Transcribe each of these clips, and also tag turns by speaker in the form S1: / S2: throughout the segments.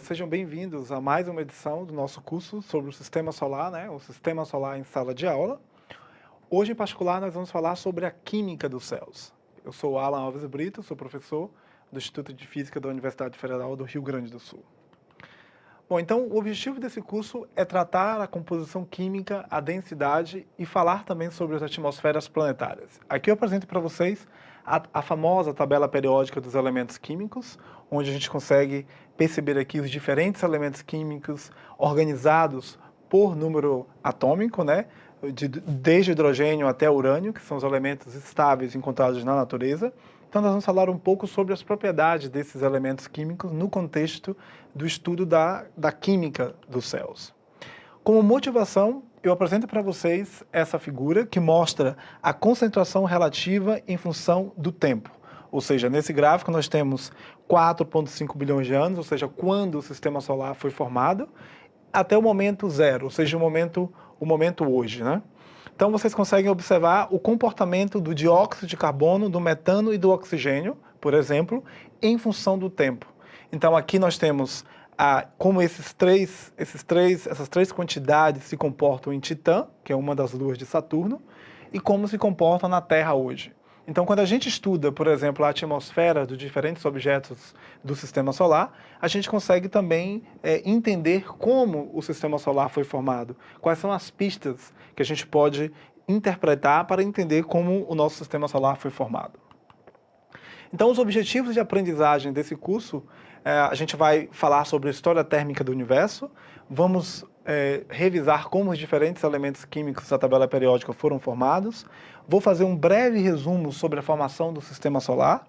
S1: sejam bem-vindos a mais uma edição do nosso curso sobre o Sistema Solar, né? o Sistema Solar em Sala de Aula. Hoje, em particular, nós vamos falar sobre a Química dos Céus. Eu sou Alan Alves Brito, sou professor do Instituto de Física da Universidade Federal do Rio Grande do Sul. Bom, então, o objetivo desse curso é tratar a composição química, a densidade e falar também sobre as atmosferas planetárias. Aqui eu apresento para vocês a, a, famosa tabela periódica dos elementos químicos, onde a gente consegue perceber aqui os diferentes elementos químicos organizados por número atômico, né? De, desde hidrogênio até urânio, que são os elementos estáveis encontrados na natureza. Então nós vamos falar um pouco sobre as propriedades desses elementos químicos no contexto do estudo da, da química dos céus. Como motivação, eu apresento para vocês essa figura que mostra a concentração relativa em função do tempo. Ou seja, nesse gráfico nós temos 4,5 bilhões de anos, ou seja, quando o sistema solar foi formado, até o momento zero, ou seja, o momento, o momento hoje. Né? Então vocês conseguem observar o comportamento do dióxido de carbono, do metano e do oxigênio, por exemplo, em função do tempo. Então aqui nós temos a, como esses três, esses três, essas três quantidades se comportam em Titã, que é uma das luas de Saturno, e como se comportam na Terra hoje. Então, quando a gente estuda, por exemplo, a atmosfera dos diferentes objetos do Sistema Solar, a gente consegue também é, entender como o Sistema Solar foi formado, quais são as pistas que a gente pode interpretar para entender como o nosso Sistema Solar foi formado. Então, os objetivos de aprendizagem desse curso, é, a gente vai falar sobre a história térmica do universo, vamos é, revisar como os diferentes elementos químicos da tabela periódica foram formados, vou fazer um breve resumo sobre a formação do Sistema Solar,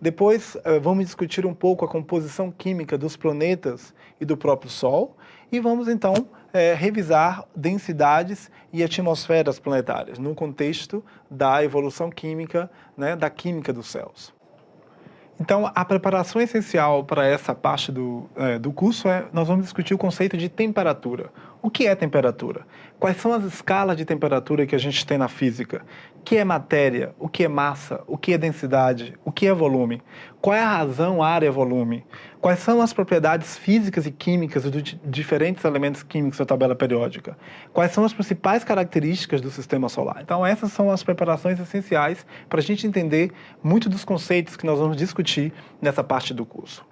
S1: depois é, vamos discutir um pouco a composição química dos planetas e do próprio Sol, e vamos então é, revisar densidades e atmosferas planetárias no contexto da evolução química, né, da química dos céus. Então, a preparação essencial para essa parte do, é, do curso é, nós vamos discutir o conceito de temperatura. O que é temperatura? Quais são as escalas de temperatura que a gente tem na física? O que é matéria? O que é massa? O que é densidade? O que é volume? Qual é a razão área-volume? Quais são as propriedades físicas e químicas dos diferentes elementos químicos da tabela periódica? Quais são as principais características do sistema solar? Então, essas são as preparações essenciais para a gente entender muito dos conceitos que nós vamos discutir nessa parte do curso.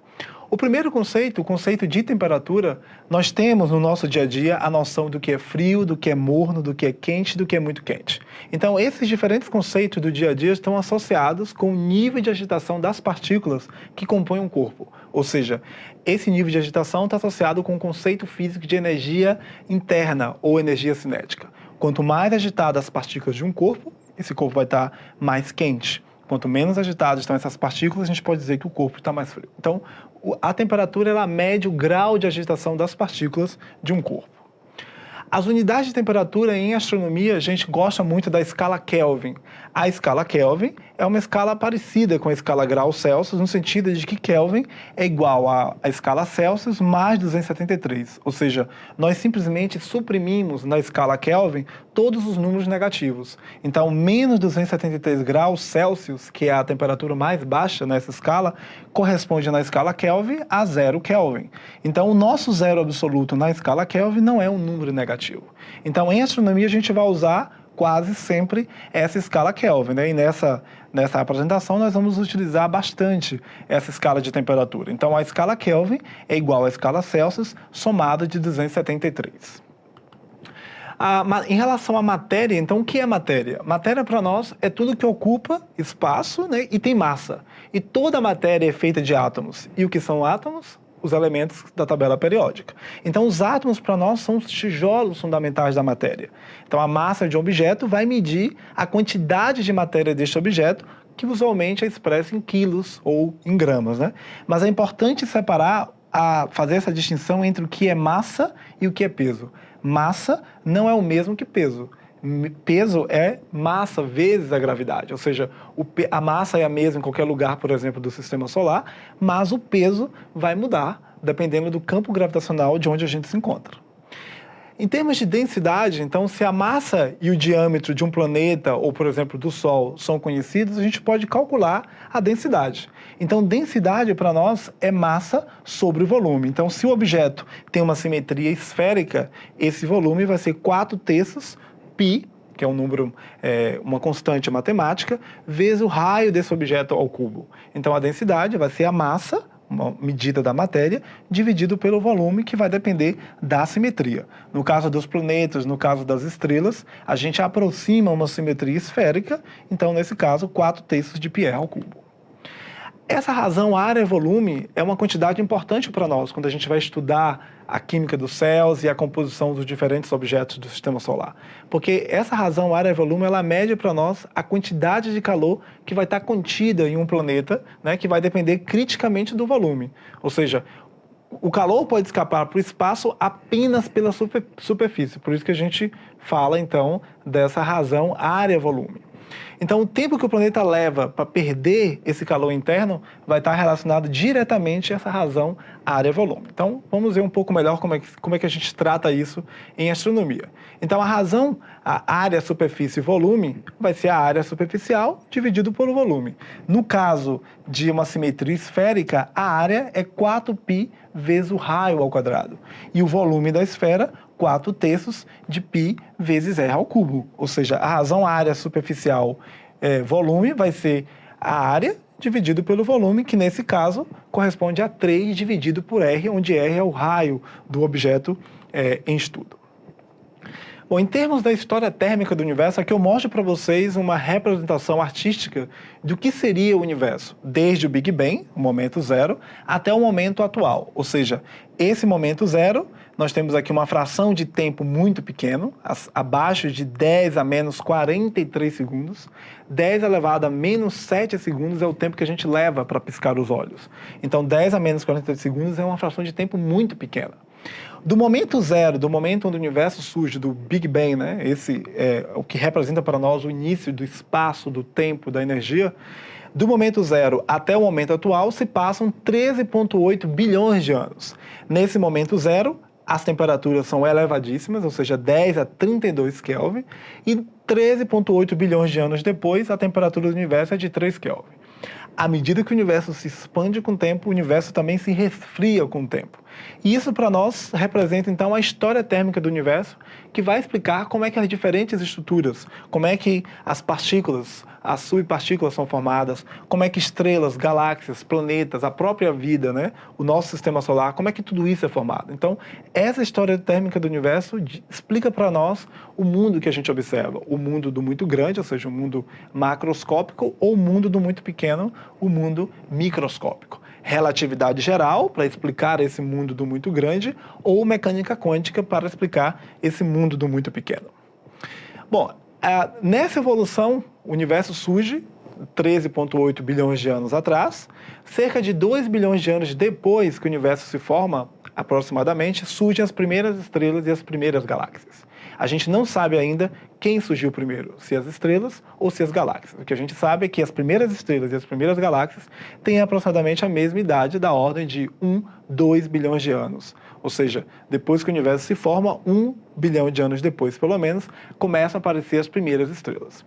S1: O primeiro conceito, o conceito de temperatura, nós temos no nosso dia a dia a noção do que é frio, do que é morno, do que é quente, do que é muito quente. Então, esses diferentes conceitos do dia a dia estão associados com o nível de agitação das partículas que compõem um corpo. Ou seja, esse nível de agitação está associado com o conceito físico de energia interna ou energia cinética. Quanto mais agitadas as partículas de um corpo, esse corpo vai estar mais quente. Quanto menos agitadas estão essas partículas, a gente pode dizer que o corpo está mais frio. Então, a temperatura ela mede o grau de agitação das partículas de um corpo. As unidades de temperatura em astronomia, a gente gosta muito da escala Kelvin. A escala Kelvin é uma escala parecida com a escala grau Celsius, no sentido de que Kelvin é igual à escala Celsius mais 273. Ou seja, nós simplesmente suprimimos na escala Kelvin todos os números negativos. Então, menos 273 graus Celsius, que é a temperatura mais baixa nessa escala, corresponde na escala Kelvin a zero Kelvin. Então, o nosso zero absoluto na escala Kelvin não é um número negativo. Então, em astronomia, a gente vai usar quase sempre essa escala Kelvin. Né? E nessa, nessa apresentação nós vamos utilizar bastante essa escala de temperatura. Então a escala Kelvin é igual à escala Celsius somada de 273. Ah, em relação à matéria, então o que é matéria? Matéria para nós é tudo que ocupa espaço né, e tem massa. E toda matéria é feita de átomos. E o que são átomos? Os elementos da tabela periódica. Então, os átomos, para nós, são os tijolos fundamentais da matéria. Então, a massa de um objeto vai medir a quantidade de matéria deste objeto, que usualmente é expressa em quilos ou em gramas. Né? Mas é importante separar, a, fazer essa distinção entre o que é massa e o que é peso. Massa não é o mesmo que peso peso é massa vezes a gravidade, ou seja, a massa é a mesma em qualquer lugar, por exemplo, do sistema solar, mas o peso vai mudar dependendo do campo gravitacional de onde a gente se encontra. Em termos de densidade, então, se a massa e o diâmetro de um planeta, ou por exemplo do Sol, são conhecidos, a gente pode calcular a densidade. Então, densidade para nós é massa sobre volume. Então, se o objeto tem uma simetria esférica, esse volume vai ser 4 terços π, que é um número, é, uma constante matemática, vezes o raio desse objeto ao cubo. Então, a densidade vai ser a massa uma medida da matéria, dividido pelo volume, que vai depender da simetria. No caso dos planetas, no caso das estrelas, a gente aproxima uma simetria esférica, então, nesse caso, 4 terços de Pierre ao cubo. Essa razão área-volume é uma quantidade importante para nós quando a gente vai estudar a química dos céus e a composição dos diferentes objetos do sistema solar. Porque essa razão área-volume, ela mede para nós a quantidade de calor que vai estar contida em um planeta, né, que vai depender criticamente do volume. Ou seja, o calor pode escapar para o espaço apenas pela super, superfície. Por isso que a gente fala, então, dessa razão área-volume. Então, o tempo que o planeta leva para perder esse calor interno vai estar relacionado diretamente a essa razão área-volume. Então, vamos ver um pouco melhor como é, que, como é que a gente trata isso em astronomia. Então, a razão, a área, superfície e volume, vai ser a área superficial dividido pelo volume. No caso de uma simetria esférica, a área é 4π vezes o raio ao quadrado. E o volume da esfera, 4 terços de π vezes r ao cubo. Ou seja, a razão área superficial é, volume vai ser a área dividido pelo volume, que nesse caso corresponde a 3 dividido por r, onde r é o raio do objeto é, em estudo. Bom, em termos da história térmica do universo, aqui eu mostro para vocês uma representação artística do que seria o universo, desde o Big Bang, o momento zero, até o momento atual. Ou seja, esse momento zero, nós temos aqui uma fração de tempo muito pequeno, abaixo de 10 a menos 43 segundos. 10 elevado a menos 7 segundos é o tempo que a gente leva para piscar os olhos. Então, 10 a menos 43 segundos é uma fração de tempo muito pequena. Do momento zero, do momento onde o universo surge, do Big Bang, né? esse é o que representa para nós o início do espaço, do tempo, da energia, do momento zero até o momento atual se passam 13,8 bilhões de anos. Nesse momento zero, as temperaturas são elevadíssimas, ou seja, 10 a 32 Kelvin, e 13,8 bilhões de anos depois, a temperatura do universo é de 3 Kelvin à medida que o universo se expande com o tempo, o universo também se resfria com o tempo. E isso para nós representa então a história térmica do universo, que vai explicar como é que as diferentes estruturas, como é que as partículas, as subpartículas são formadas, como é que estrelas, galáxias, planetas, a própria vida, né, o nosso sistema solar, como é que tudo isso é formado. Então, essa história térmica do universo explica para nós o mundo que a gente observa, o mundo do muito grande, ou seja, o mundo macroscópico, ou o mundo do muito pequeno, o mundo microscópico relatividade geral, para explicar esse mundo do muito grande, ou mecânica quântica, para explicar esse mundo do muito pequeno. Bom, nessa evolução, o universo surge 13,8 bilhões de anos atrás. Cerca de 2 bilhões de anos depois que o universo se forma, aproximadamente, surgem as primeiras estrelas e as primeiras galáxias. A gente não sabe ainda quem surgiu primeiro, se as estrelas ou se as galáxias. O que a gente sabe é que as primeiras estrelas e as primeiras galáxias têm aproximadamente a mesma idade, da ordem de 1, 2 bilhões de anos. Ou seja, depois que o universo se forma, 1 bilhão de anos depois, pelo menos, começam a aparecer as primeiras estrelas.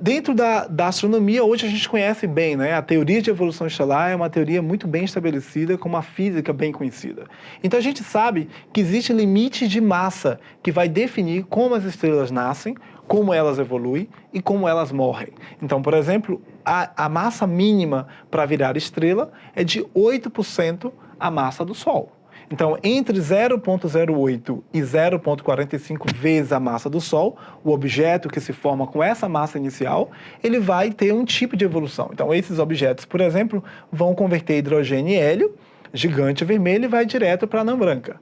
S1: Dentro da, da, astronomia, hoje a gente conhece bem, né? A teoria de evolução estelar é uma teoria muito bem estabelecida, com uma física bem conhecida. Então a gente sabe que existe limite de massa que vai definir como as estrelas nascem, como elas evoluem e como elas morrem. Então, por exemplo, a, a massa mínima para virar estrela é de 8% a massa do Sol. Então, entre 0,08 e 0,45 vezes a massa do Sol, o objeto que se forma com essa massa inicial, ele vai ter um tipo de evolução. Então, esses objetos, por exemplo, vão converter hidrogênio em hélio, gigante vermelho, e vai direto para a anã branca.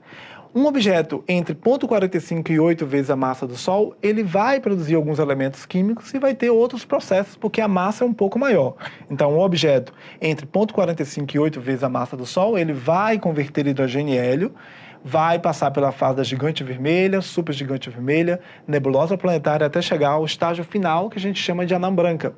S1: Um objeto entre 0,45 e 8 vezes a massa do Sol, ele vai produzir alguns elementos químicos e vai ter outros processos, porque a massa é um pouco maior. Então, um objeto entre 0,45 e 8 vezes a massa do Sol, ele vai converter hidrogênio e hélio, vai passar pela fase da gigante vermelha, supergigante vermelha, nebulosa planetária, até chegar ao estágio final, que a gente chama de anã branca.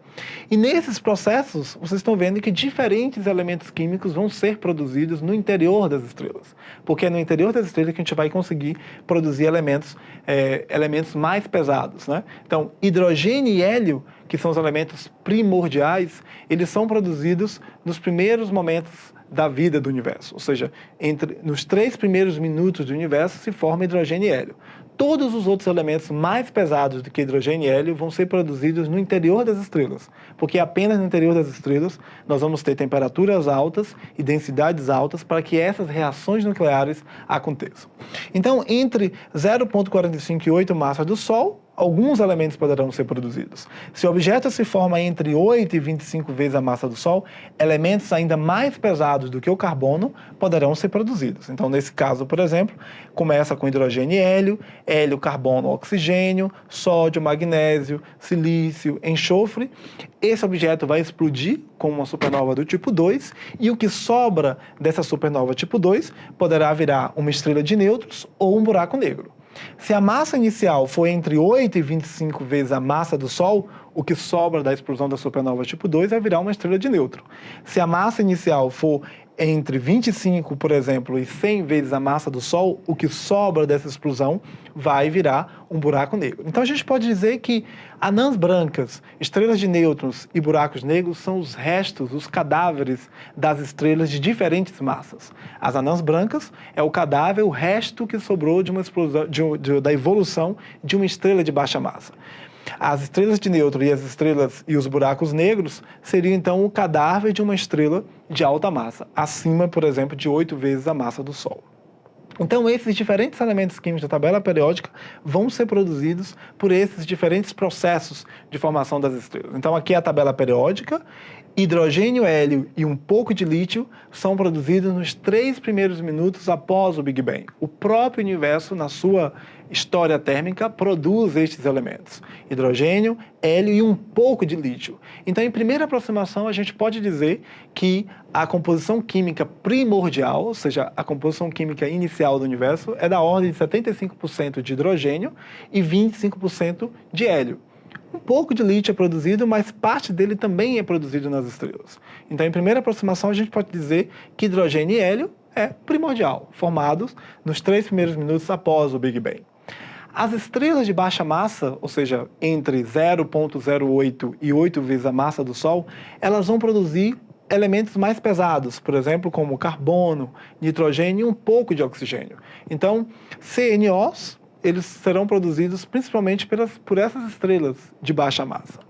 S1: E nesses processos, vocês estão vendo que diferentes elementos químicos vão ser produzidos no interior das estrelas. Porque é no interior das estrelas que a gente vai conseguir produzir elementos, é, elementos mais pesados. Né? Então, hidrogênio e hélio, que são os elementos primordiais, eles são produzidos nos primeiros momentos da vida do universo. Ou seja, entre, nos três primeiros minutos do universo se forma hidrogênio e hélio. Todos os outros elementos mais pesados do que hidrogênio e hélio vão ser produzidos no interior das estrelas, porque apenas no interior das estrelas nós vamos ter temperaturas altas e densidades altas para que essas reações nucleares aconteçam. Então, entre 0,45 e 8 massas do Sol, alguns elementos poderão ser produzidos. Se o objeto se forma entre 8 e 25 vezes a massa do Sol, elementos ainda mais pesados do que o carbono poderão ser produzidos. Então, nesse caso, por exemplo, começa com hidrogênio e hélio, hélio, carbono, oxigênio, sódio, magnésio, silício, enxofre. Esse objeto vai explodir com uma supernova do tipo 2 e o que sobra dessa supernova tipo 2 poderá virar uma estrela de nêutrons ou um buraco negro. Se a massa inicial for entre 8 e 25 vezes a massa do Sol, o que sobra da explosão da supernova tipo 2 vai virar uma estrela de nêutron. Se a massa inicial for entre 25, por exemplo, e 100 vezes a massa do Sol, o que sobra dessa explosão vai virar um buraco negro. Então a gente pode dizer que anãs brancas, estrelas de nêutrons e buracos negros são os restos, os cadáveres das estrelas de diferentes massas. As anãs brancas é o cadáver, o resto que sobrou de uma explosão, de, de, da evolução de uma estrela de baixa massa. As estrelas de nêutron e as estrelas e os buracos negros seriam então o cadáver de uma estrela de alta massa, acima, por exemplo, de oito vezes a massa do Sol. Então, esses diferentes elementos químicos da tabela periódica vão ser produzidos por esses diferentes processos de formação das estrelas. Então, aqui é a tabela periódica, hidrogênio, hélio e um pouco de lítio são produzidos nos três primeiros minutos após o Big Bang. O próprio universo, na sua história térmica produz estes elementos, hidrogênio, hélio e um pouco de lítio. Então, em primeira aproximação, a gente pode dizer que a composição química primordial, ou seja, a composição química inicial do universo, é da ordem de 75% de hidrogênio e 25% de hélio. Um pouco de lítio é produzido, mas parte dele também é produzido nas estrelas. Então, em primeira aproximação, a gente pode dizer que hidrogênio e hélio é primordial, formados nos três primeiros minutos após o Big Bang. As estrelas de baixa massa, ou seja, entre 0,08 e 8 vezes a massa do Sol, elas vão produzir elementos mais pesados, por exemplo, como carbono, nitrogênio e um pouco de oxigênio. Então, CNOs, eles serão produzidos principalmente pelas, por essas estrelas de baixa massa.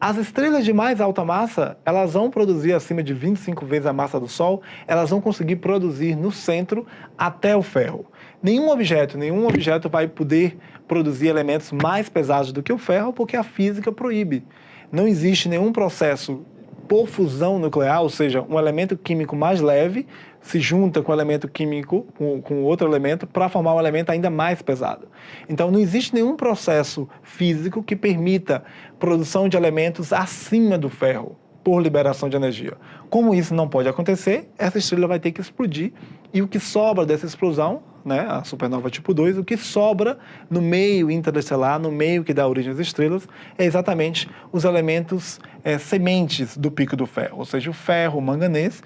S1: As estrelas de mais alta massa, elas vão produzir acima de 25 vezes a massa do Sol, elas vão conseguir produzir no centro até o ferro. Nenhum objeto, nenhum objeto vai poder produzir elementos mais pesados do que o ferro porque a física proíbe. Não existe nenhum processo por fusão nuclear, ou seja, um elemento químico mais leve se junta com o elemento químico, com, com outro elemento, para formar um elemento ainda mais pesado. Então, não existe nenhum processo físico que permita produção de elementos acima do ferro por liberação de energia. Como isso não pode acontecer, essa estrela vai ter que explodir e o que sobra dessa explosão né, a supernova tipo 2, o que sobra no meio interestelar, no meio que dá origem às estrelas, é exatamente os elementos é, sementes do pico do ferro, ou seja, o ferro, o manganês,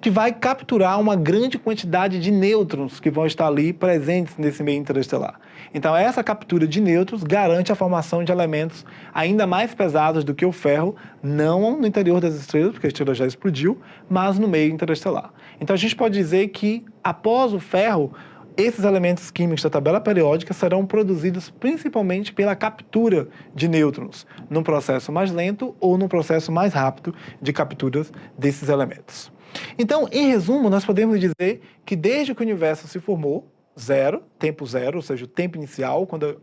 S1: que vai capturar uma grande quantidade de nêutrons que vão estar ali presentes nesse meio interestelar. Então, essa captura de nêutrons garante a formação de elementos ainda mais pesados do que o ferro, não no interior das estrelas, porque a estrela já explodiu, mas no meio interestelar. Então, a gente pode dizer que, após o ferro, esses elementos químicos da tabela periódica serão produzidos principalmente pela captura de nêutrons, num processo mais lento ou num processo mais rápido de captura desses elementos. Então, em resumo, nós podemos dizer que desde que o universo se formou, zero, tempo zero, ou seja, o tempo inicial, quando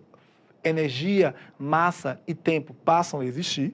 S1: energia, massa e tempo passam a existir,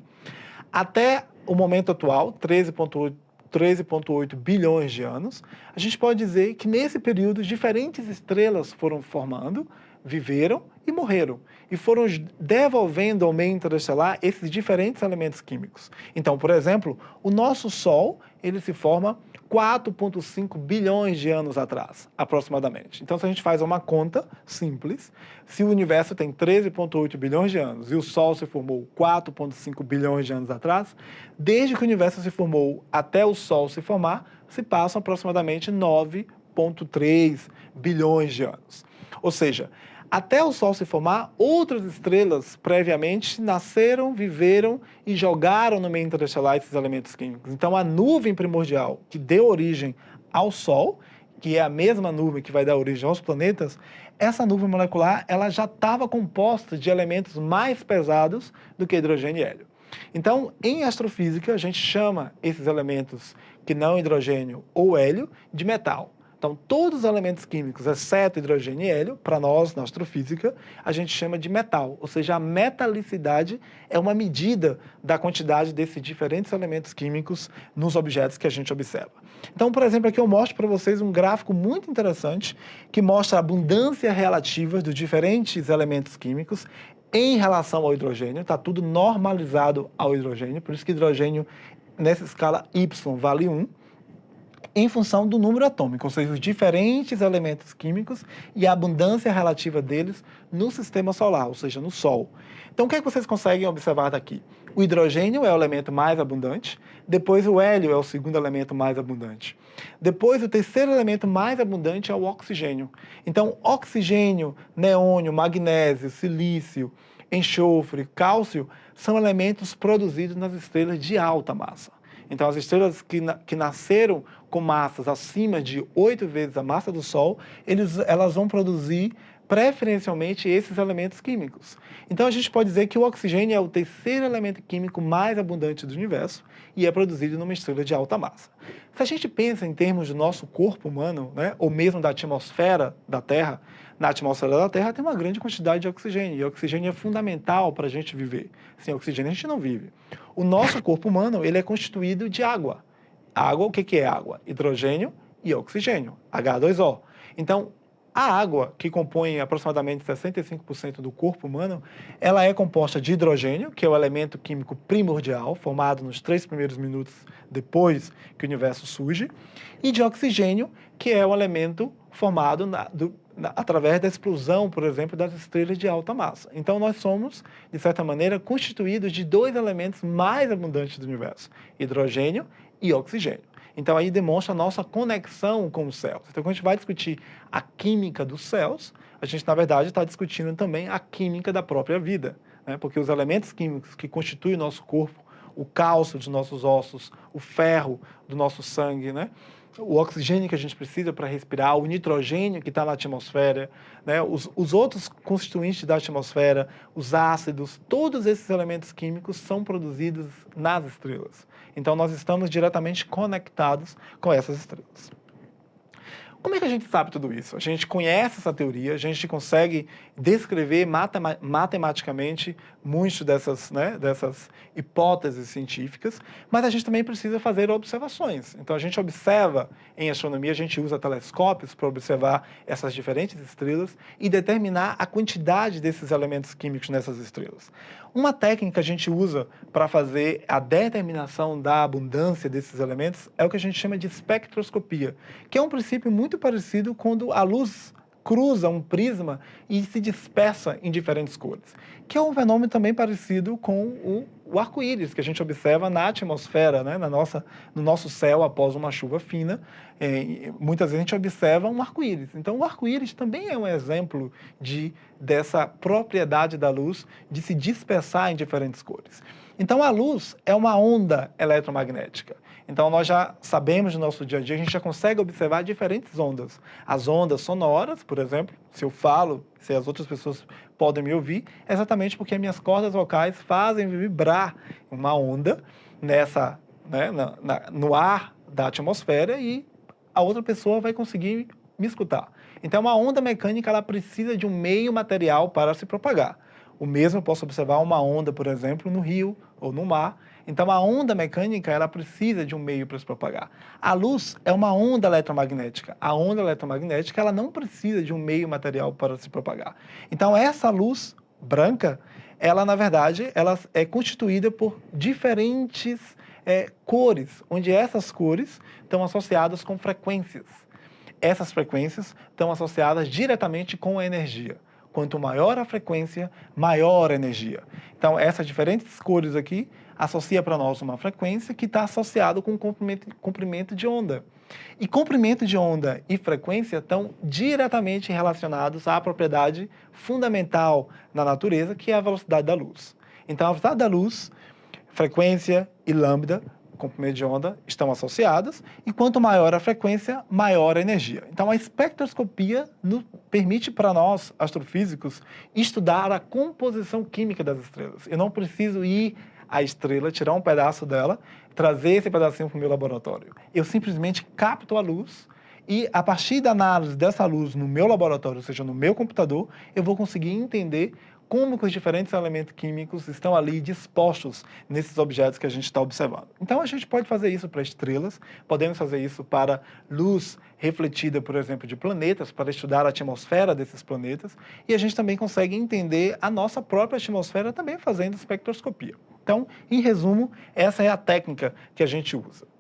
S1: até o momento atual, 13,8 13,8 bilhões de anos, a gente pode dizer que nesse período diferentes estrelas foram formando, viveram e morreram. E foram devolvendo ao meio interestelar esses diferentes elementos químicos. Então, por exemplo, o nosso Sol ele se forma 4,5 bilhões de anos atrás, aproximadamente. Então, se a gente faz uma conta simples, se o universo tem 13,8 bilhões de anos e o Sol se formou 4,5 bilhões de anos atrás, desde que o universo se formou até o Sol se formar, se passam aproximadamente 9,3 bilhões de anos. Ou seja, até o Sol se formar, outras estrelas previamente nasceram, viveram e jogaram no meio interestelar esses elementos químicos. Então a nuvem primordial que deu origem ao Sol, que é a mesma nuvem que vai dar origem aos planetas, essa nuvem molecular ela já estava composta de elementos mais pesados do que hidrogênio e hélio. Então, em astrofísica, a gente chama esses elementos que não hidrogênio ou hélio de metal. Então, todos os elementos químicos, exceto hidrogênio e hélio, para nós, na astrofísica, a gente chama de metal. Ou seja, a metalicidade é uma medida da quantidade desses diferentes elementos químicos nos objetos que a gente observa. Então, por exemplo, aqui eu mostro para vocês um gráfico muito interessante que mostra a abundância relativa dos diferentes elementos químicos em relação ao hidrogênio. Está tudo normalizado ao hidrogênio, por isso que hidrogênio, nessa escala Y, vale 1 em função do número atômico, ou seja, os diferentes elementos químicos e a abundância relativa deles no sistema solar, ou seja, no Sol. Então, o que, é que vocês conseguem observar daqui? O hidrogênio é o elemento mais abundante, depois o hélio é o segundo elemento mais abundante. Depois, o terceiro elemento mais abundante é o oxigênio. Então, oxigênio, neônio, magnésio, silício, enxofre, cálcio são elementos produzidos nas estrelas de alta massa. Então, as estrelas que, na, que nasceram com massas acima de oito vezes a massa do Sol, eles, elas vão produzir preferencialmente esses elementos químicos. Então, a gente pode dizer que o oxigênio é o terceiro elemento químico mais abundante do universo e é produzido numa estrela de alta massa. Se a gente pensa em termos do nosso corpo humano, né, ou mesmo da atmosfera da Terra, na atmosfera da Terra tem uma grande quantidade de oxigênio, e oxigênio é fundamental para a gente viver. Sem oxigênio a gente não vive. O nosso corpo humano ele é constituído de água. Água, o que, é água? Hidrogênio e oxigênio, H2O. Então, a água, que compõe aproximadamente 65% do corpo humano, ela é composta de hidrogênio, que é o elemento químico primordial, formado nos três primeiros minutos depois que o universo surge, e de oxigênio, que é o elemento formado na, do, na, através da explosão, por exemplo, das estrelas de alta massa. Então nós somos, de certa maneira, constituídos de dois elementos mais abundantes do universo, hidrogênio e oxigênio. Então aí demonstra a nossa conexão com os céus. Então quando a gente vai discutir a química dos céus, a gente na verdade está discutindo também a química da própria vida, né? porque os elementos químicos que constituem o nosso corpo, o cálcio dos nossos ossos, o ferro do nosso sangue, né? O oxigênio que a gente precisa para respirar, o nitrogênio que está na atmosfera, né? os, os outros constituintes da atmosfera, os ácidos, todos esses elementos químicos são produzidos nas estrelas. Então nós estamos diretamente conectados com essas estrelas. Como é que a gente sabe tudo isso? A gente conhece essa teoria, a gente consegue descrever matematicamente muitas dessas, né, dessas hipóteses científicas, mas a gente também precisa fazer observações. Então a gente observa em astronomia, a gente usa telescópios para observar essas diferentes estrelas e determinar a quantidade desses elementos químicos nessas estrelas. Uma técnica que a gente usa para fazer a determinação da abundância desses elementos é o que a gente chama de espectroscopia, que é um princípio muito parecido quando a luz cruza um prisma e se dispersa em diferentes cores, que é um fenômeno também parecido com o, o arco-íris que a gente observa na atmosfera, né, na nossa, no nosso céu após uma chuva fina. É, muitas vezes a gente observa um arco-íris. Então, o arco-íris também é um exemplo de, dessa propriedade da luz de se dispersar em diferentes cores. Então, a luz é uma onda eletromagnética. Então, nós já sabemos no nosso dia a dia, a gente já consegue observar diferentes ondas. As ondas sonoras, por exemplo, se eu falo, se as outras pessoas podem me ouvir, é exatamente porque minhas cordas vocais fazem vibrar uma onda nessa, né, na, na, no ar da atmosfera e a outra pessoa vai conseguir me escutar. Então, uma onda mecânica ela precisa de um meio material para se propagar. O mesmo eu posso observar uma onda, por exemplo, no rio ou no mar, então a onda mecânica ela precisa de um meio para se propagar. A luz é uma onda eletromagnética. A onda eletromagnética ela não precisa de um meio material para se propagar. Então essa luz branca, ela na verdade ela é constituída por diferentes é, cores, onde essas cores estão associadas com frequências. Essas frequências estão associadas diretamente com a energia. Quanto maior a frequência, maior a energia. Então, essas diferentes cores aqui associa para nós uma frequência que está associado com comprimento, comprimento de onda. E comprimento de onda e frequência estão diretamente relacionados à propriedade fundamental na natureza, que é a velocidade da luz. Então, a velocidade da luz, frequência e lambda, comprimento de onda, estão associadas, e quanto maior a frequência, maior a energia. Então, a espectroscopia nos permite para nós, astrofísicos, estudar a composição química das estrelas. Eu não preciso ir à estrela, tirar um pedaço dela, trazer esse pedacinho para o meu laboratório. Eu simplesmente capto a luz e, a partir da análise dessa luz no meu laboratório, ou seja, no meu computador, eu vou conseguir entender como que os diferentes elementos químicos estão ali dispostos nesses objetos que a gente está observando. Então, a gente pode fazer isso para estrelas, podemos fazer isso para luz refletida, por exemplo, de planetas, para estudar a atmosfera desses planetas, e a gente também consegue entender a nossa própria atmosfera também fazendo espectroscopia. Então, em resumo, essa é a técnica que a gente usa.